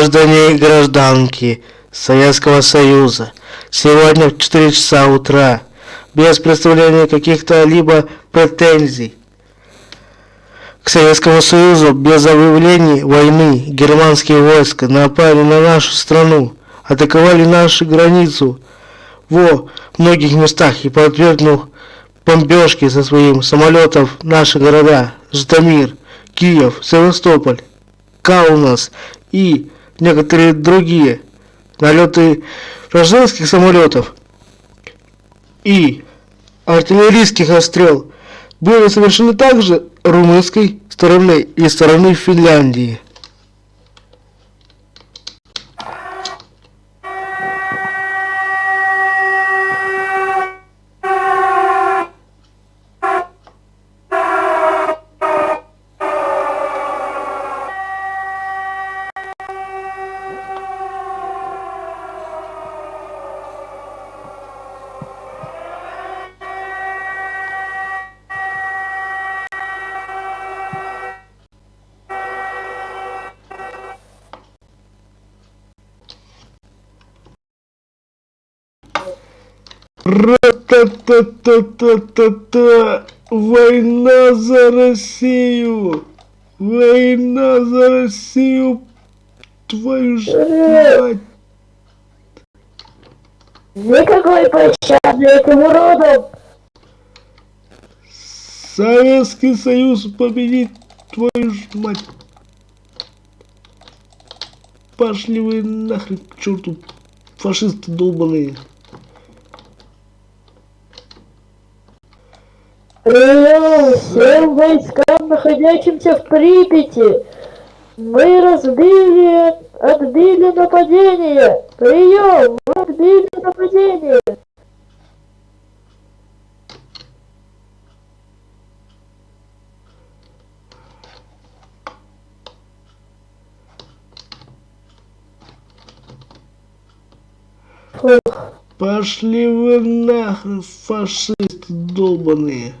Граждане и гражданки Советского Союза, сегодня в 4 часа утра, без представления каких-то либо претензий, к Советскому Союзу без объявлений войны германские войска напали на нашу страну, атаковали нашу границу во многих местах и подвергнув бомбежки со своим самолетов наши города Житомир, Киев, Севастополь, Каунас и некоторые другие налеты вражеских самолетов и артиллерийских обстрел были совершены также румынской стороны и стороны Финляндии. Ра-та-та-та-та-та-та! Война за Россию! Война за Россию! Твою ж мать! Никакой пощады этим уродам! Советский Союз победит твою ж мать! Пошли вы нахрен к черту, фашисты долбаные! Прием всем войскам, находящимся в Припяти. Мы разбили, отбили нападение. Прием, мы отбили нападение. Пошли вы нахрен, фашисты долбаные.